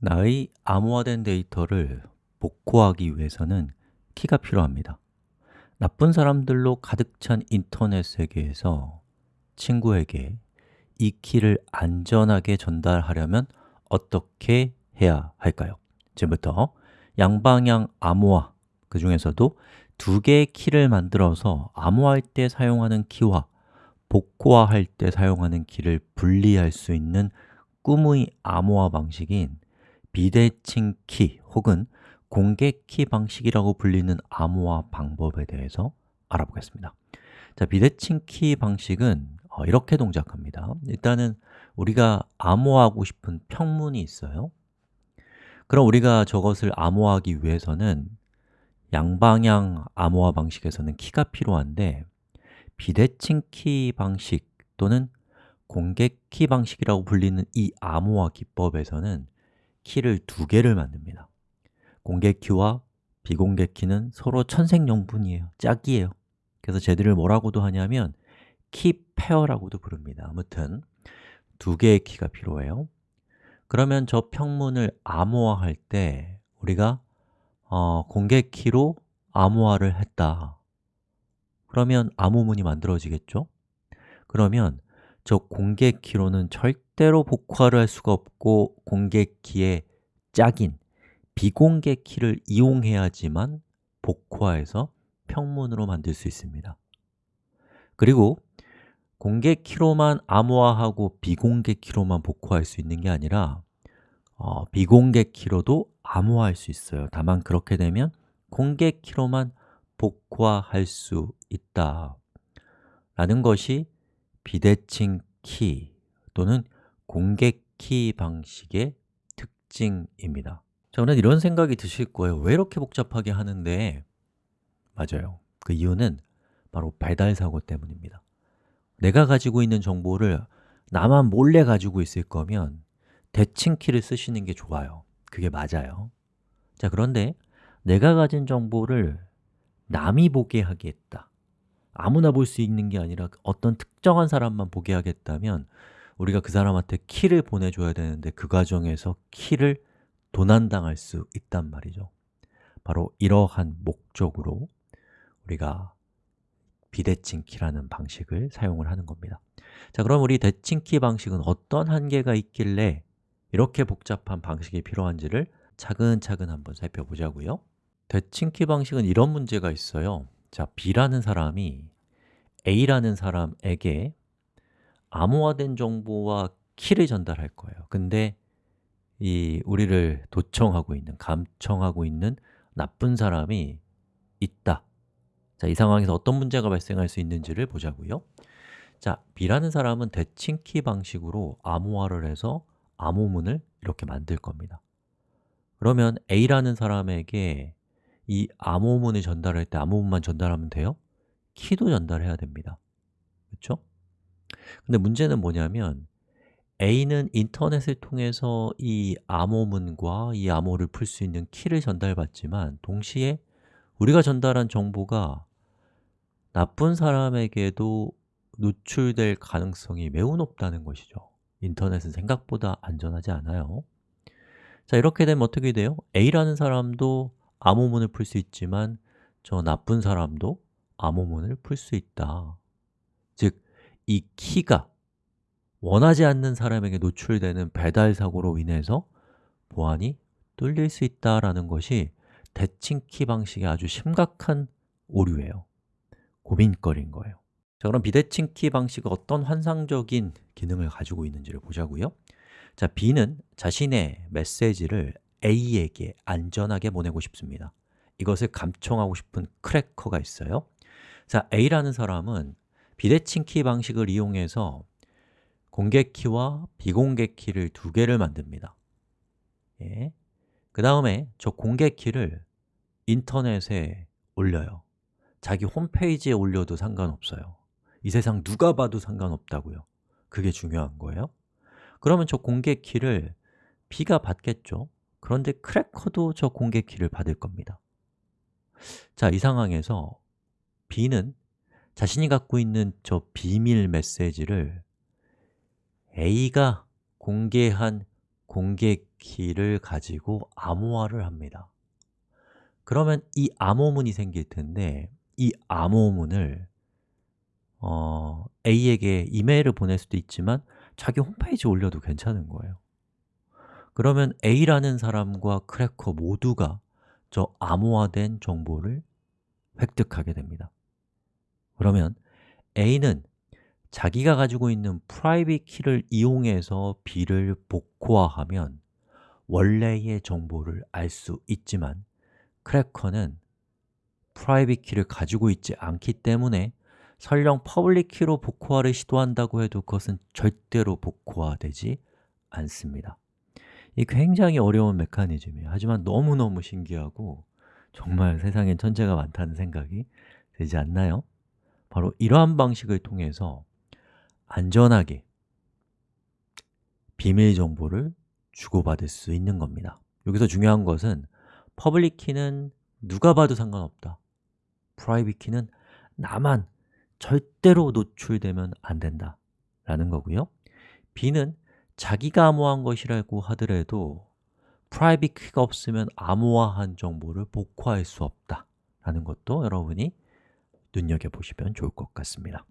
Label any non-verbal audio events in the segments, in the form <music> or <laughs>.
나의 암호화된 데이터를 복구하기 위해서는 키가 필요합니다 나쁜 사람들로 가득 찬 인터넷 세계에서 친구에게 이 키를 안전하게 전달하려면 어떻게 해야 할까요? 지금부터 양방향 암호화, 그 중에서도 두 개의 키를 만들어서 암호화할 때 사용하는 키와 복구화할 때 사용하는 키를 분리할 수 있는 꿈의 암호화 방식인 비대칭 키 혹은 공개 키 방식이라고 불리는 암호화 방법에 대해서 알아보겠습니다. 자, 비대칭 키 방식은 어, 이렇게 동작합니다. 일단은 우리가 암호하고 싶은 평문이 있어요. 그럼 우리가 저것을 암호하기 위해서는 양방향 암호화 방식에서는 키가 필요한데 비대칭 키 방식 또는 공개 키 방식이라고 불리는 이 암호화 기법에서는 키를 두 개를 만듭니다. 공개 키와 비공개 키는 서로 천생연분이에요. 짝이에요. 그래서 쟤들을 뭐라고도 하냐면 key pair라고도 부릅니다. 아무튼 두 개의 키가 필요해요. 그러면 저 평문을 암호화할 때 우리가 어, 공개 키로 암호화를 했다. 그러면 암호문이 만들어지겠죠? 그러면 저 공개 키로는 절대 로 복화를 할 수가 없고 공개 키의 짝인 비공개 키를 이용해야지만 복화해서 평문으로 만들 수 있습니다. 그리고 공개 키로만 암호화하고 비공개 키로만 복화할 수 있는 게 아니라 어, 비공개 키로도 암호화할 수 있어요. 다만 그렇게 되면 공개 키로만 복화할 수 있다. 라는 것이 비대칭 키 또는 공개 키 방식의 특징입니다. 저는 이런 생각이 드실 거예요. 왜 이렇게 복잡하게 하는데? 맞아요. 그 이유는 바로 배달 사고 때문입니다. 내가 가지고 있는 정보를 나만 몰래 가지고 있을 거면 대칭 키를 쓰시는 게 좋아요. 그게 맞아요. 자 그런데 내가 가진 정보를 남이 보게 하겠다. 아무나 볼 수 있는 게 아니라 어떤 특정한 사람만 보게 하겠다면 우리가 그 사람한테 키를 보내줘야 되는데 그 과정에서 키를 도난당할 수 있단 말이죠. 바로 이러한 목적으로 우리가 비대칭 키라는 방식을 사용을 하는 겁니다. 자, 그럼 우리 대칭 키 방식은 어떤 한계가 있길래 이렇게 복잡한 방식이 필요한지를 차근차근 한번 살펴보자고요. 대칭 키 방식은 이런 문제가 있어요. 자, B라는 사람이 A라는 사람에게 암호화된 정보와 키를 전달할 거예요. 근데 이 우리를 도청하고 있는, 감청하고 있는 나쁜 사람이 있다. 자, 이 상황에서 어떤 문제가 발생할 수 있는지를 보자고요. 자, B라는 사람은 대칭키 방식으로 암호화를 해서 암호문을 이렇게 만들 겁니다. 그러면 A라는 사람에게 이 암호문을 전달할 때 암호문만 전달하면 돼요? 키도 전달해야 됩니다. 그렇죠? 근데 문제는 뭐냐면 A는 인터넷을 통해서 이 암호문과 이 암호를 풀 수 있는 키를 전달받지만 동시에 우리가 전달한 정보가 나쁜 사람에게도 노출될 가능성이 매우 높다는 것이죠. 인터넷은 생각보다 안전하지 않아요. 자, 이렇게 되면 어떻게 돼요? A라는 사람도 암호문을 풀 수 있지만 저 나쁜 사람도 암호문을 풀 수 있다. 즉, 이 키가 원하지 않는 사람에게 노출되는 배달 사고로 인해서 보안이 뚫릴 수 있다는 것이 대칭 키 방식의 아주 심각한 오류예요. 고민거리인 거예요. 자, 그럼 비대칭 키 방식은 어떤 환상적인 기능을 가지고 있는지를 보자고요. 자, B는 자신의 메시지를 A에게 안전하게 보내고 싶습니다. 이것을 감청하고 싶은 크래커가 있어요. 자, A라는 사람은 비대칭 키 방식을 이용해서 공개 키와 비공개 키를 두 개를 만듭니다. 예. 그 다음에 저 공개 키를 인터넷에 올려요. 자기 홈페이지에 올려도 상관없어요. 이 세상 누가 봐도 상관없다고요. 그게 중요한 거예요. 그러면 저 공개 키를 B가 받겠죠? 그런데 크래커도 저 공개 키를 받을 겁니다. 자, 이 상황에서 B는 자신이 갖고 있는 저 비밀 메시지를 A가 공개한 공개 키를 가지고 암호화를 합니다. 그러면 이 암호문이 생길 텐데 이 암호문을 어, A에게 이메일을 보낼 수도 있지만 자기 홈페이지에 올려도 괜찮은 거예요. 그러면 A라는 사람과 크래커 모두가 저 암호화된 정보를 획득하게 됩니다 그러면 A는 자기가 가지고 있는 private key를 이용해서 B를 복호화하면 원래의 정보를 알 수 있지만 크래커는 private key를 가지고 있지 않기 때문에 설령 public key로 복호화를 시도한다고 해도 그것은 절대로 복호화되지 않습니다 이 굉장히 어려운 메커니즘이에요 하지만 너무너무 신기하고 정말 세상엔 천재가 많다는 생각이 들지 않나요? 바로 이러한 방식을 통해서 안전하게 비밀 정보를 주고받을 수 있는 겁니다. 여기서 중요한 것은 public key는 누가 봐도 상관없다. private key는 나만 절대로 노출되면 안 된다 라는 거고요. B는 자기가 암호한 것이라고 하더라도 프라이빗 키가 없으면 암호화한 정보를 복호할 수 없다 라는 것도 여러분이 눈여겨보시면 좋을 것 같습니다.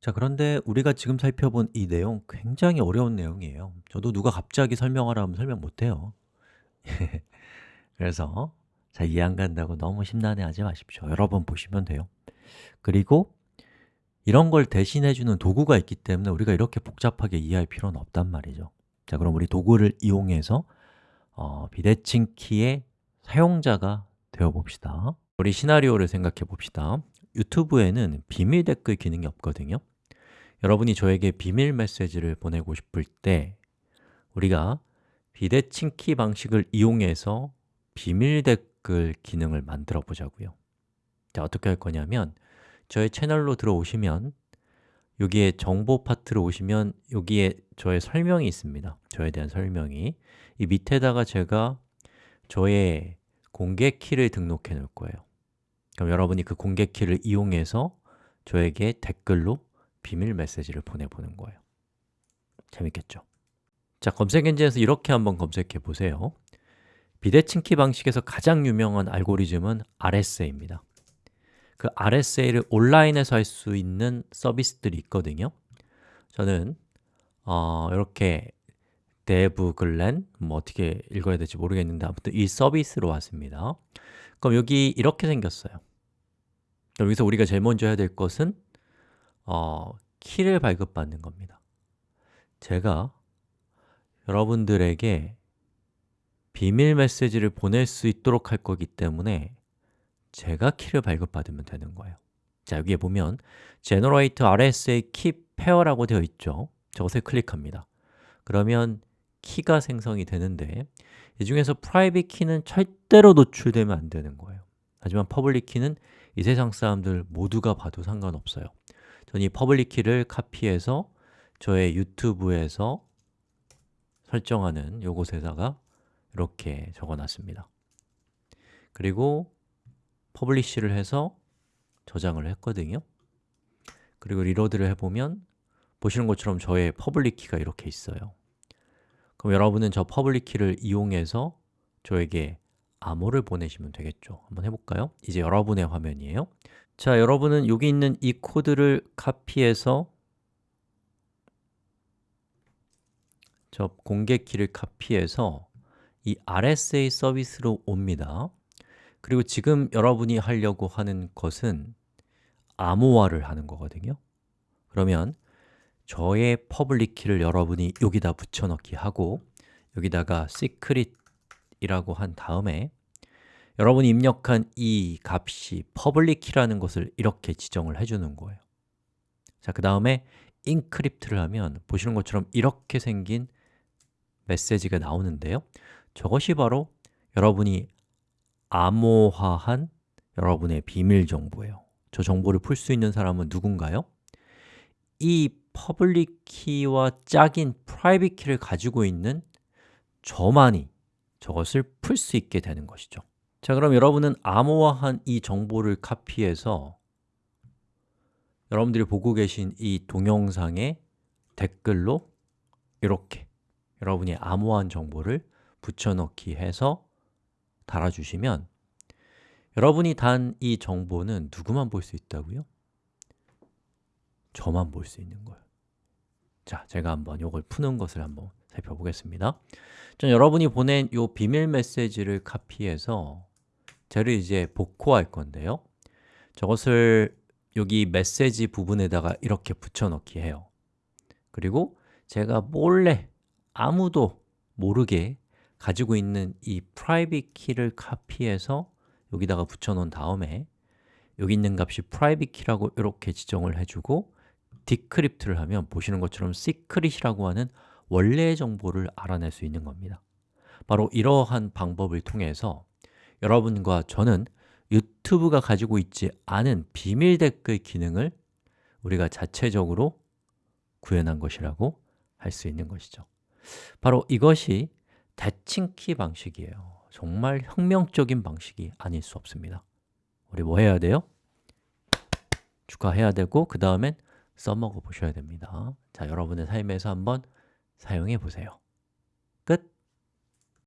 자 그런데 우리가 지금 살펴본 이 내용 굉장히 어려운 내용이에요. 저도 누가 갑자기 설명하라 면 설명 못해요. <laughs> 그래서 잘 이해 안 간다고 너무 심란해하지 마십시오. 여러 번 보시면 돼요. 그리고 이런 걸 대신해주는 도구가 있기 때문에 우리가 이렇게 복잡하게 이해할 필요는 없단 말이죠. 자 그럼 우리 도구를 이용해서 어, 비대칭 키의 사용자가 되어 봅시다. 우리 시나리오를 생각해 봅시다 유튜브에는 비밀 댓글 기능이 없거든요. 여러분이 저에게 비밀 메시지를 보내고 싶을 때 우리가 비대칭 키 방식을 이용해서 비밀 댓글 기능을 만들어 보자고요. 자, 어떻게 할 거냐면 저의 채널로 들어오시면 여기에 정보 파트로 오시면 여기에 저의 설명이 있습니다. 저에 대한 설명이. 이 밑에다가 제가 저의 공개 키를 등록해 놓을 거예요 그럼 여러분이 그 공개 키를 이용해서 저에게 댓글로 비밀 메시지를 보내보는 거예요. 재밌겠죠? 자, 검색 엔진에서 이렇게 한번 검색해 보세요. 비대칭 키 방식에서 가장 유명한 알고리즘은 RSA입니다. 그 RSA를 온라인에서 할 수 있는 서비스들이 있거든요. 저는 어, 이렇게 데브글렌 뭐 어떻게 읽어야 될지 모르겠는데 아무튼 이 서비스로 왔습니다 그럼 여기 이렇게 생겼어요. 그럼 여기서 우리가 제일 먼저 해야 될 것은 어, 키를 발급받는 겁니다. 제가 여러분들에게 비밀 메시지를 보낼 수 있도록 할 거기 때문에 제가 키를 발급받으면 되는 거예요. 자, 여기에 보면 Generate RSA Key Pair라고 되어 있죠. 저것을 클릭합니다. 그러면 키가 생성이 되는데 이 중에서 private 키는 절대로 노출되면 안 되는 거예요. 하지만 public 키는 이 세상 사람들 모두가 봐도 상관없어요. 저는 이 public 키를 카피해서 저의 유튜브에서 설정하는 요곳에다가 이렇게 적어놨습니다. 그리고 publish를 해서 저장을 했거든요. 그리고 reload를 해보면 보시는 것처럼 저의 public key가 이렇게 있어요 그럼 여러분은 저 public key를 이용해서 저에게 암호를 보내시면 되겠죠. 한번 해볼까요? 이제 여러분의 화면이에요. 자, 여러분은 여기 있는 이 코드를 카피해서 저 공개 키를 카피해서 이 RSA 서비스로 옵니다. 그리고 지금 여러분이 하려고 하는 것은 암호화를 하는 거거든요. 그러면 저의 public key를 여러분이 여기다 붙여넣기 하고 여기다가 secret이라고 한 다음에 여러분이 입력한 이 값이 public key라는 것을 이렇게 지정을 해주는 거예요. 자, 그 다음에 encrypt를 하면 보시는 것처럼 이렇게 생긴 메시지가 나오는데요. 저것이 바로 여러분이 암호화한 여러분의 비밀 정보예요. 저 정보를 풀 수 있는 사람은 누군가요? 이 public key와 짝인 private key를 가지고 있는 저만이 저것을 풀 수 있게 되는 것이죠 자, 그럼 여러분은 암호화한 이 정보를 카피해서 여러분들이 보고 계신 이 동영상의 댓글로 이렇게 여러분이 암호화한 정보를 붙여넣기 해서 달아주시면 여러분이 단 이 정보는 누구만 볼 수 있다고요? 저만 볼 수 있는 거예요. 자, 제가 한번 이걸 푸는 것을 한번 살펴보겠습니다. 전 여러분이 보낸 이 비밀 메시지를 카피해서 쟤를 이제 복호할 건데요. 저것을 여기 메시지 부분에다가 이렇게 붙여넣기 해요. 그리고 제가 몰래 아무도 모르게 가지고 있는 이 private key를 카피해서 여기다가 붙여놓은 다음에 여기 있는 값이 private key라고 이렇게 지정을 해주고 decrypt를 하면 보시는 것처럼 secret이라고 하는 원래의 정보를 알아낼 수 있는 겁니다. 바로 이러한 방법을 통해서 여러분과 저는 유튜브가 가지고 있지 않은 비밀 댓글 기능을 우리가 자체적으로 구현한 것이라고 할 수 있는 것이죠. 바로 이것이 대칭키 방식이에요. 정말 혁명적인 방식이 아닐 수 없습니다. 우리 뭐 해야 돼요? 축하해야 되고 그 다음엔 써먹어 보셔야 됩니다 자, 여러분의 삶에서 한번 사용해 보세요 끝!